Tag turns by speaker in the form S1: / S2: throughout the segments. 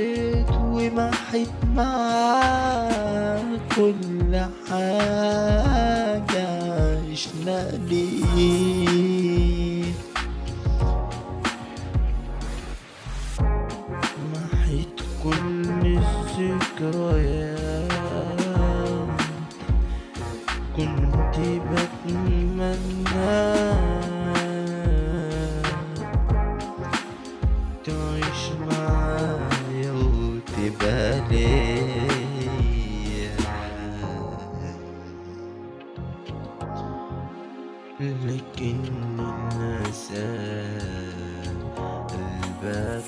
S1: حبيت ومحيت حب معاك كل حاجة عشنا ليه محيت كل الذكريات. كنت بتمنى تعيش معاك ليا لكن النساء قلبك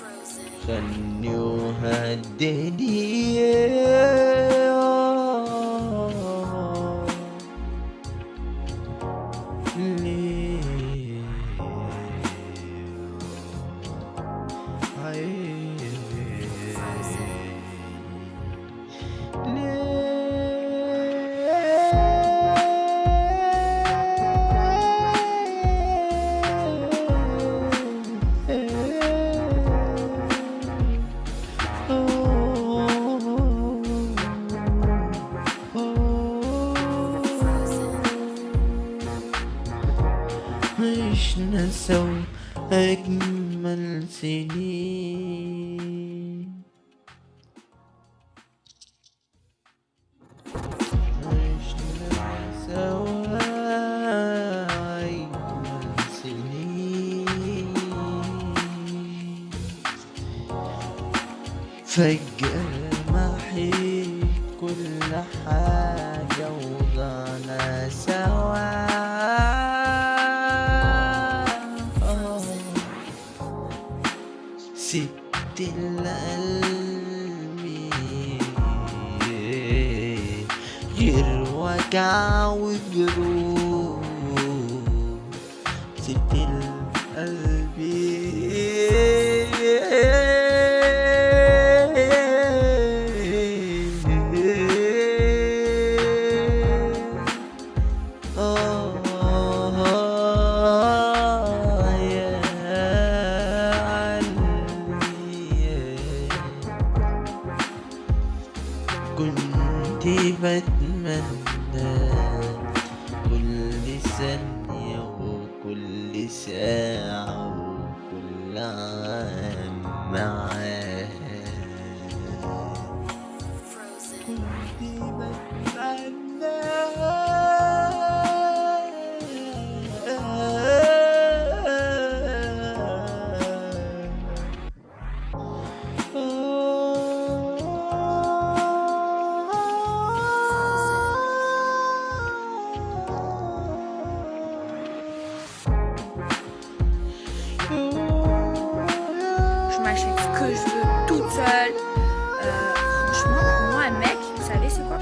S1: خلني وهدني عشنا سوا أجمل سنين. عشنا سوا أجمل سنين. فجأة محيت كل حاجة وضعنا سبت القلب غير وجع وجروح سبت القلب كنت بتمنى كل ثانية وكل ساعة وكل عام معاك.
S2: Que je veux toute seule. Euh, franchement, pour moi, un mec, vous savez, c'est quoi?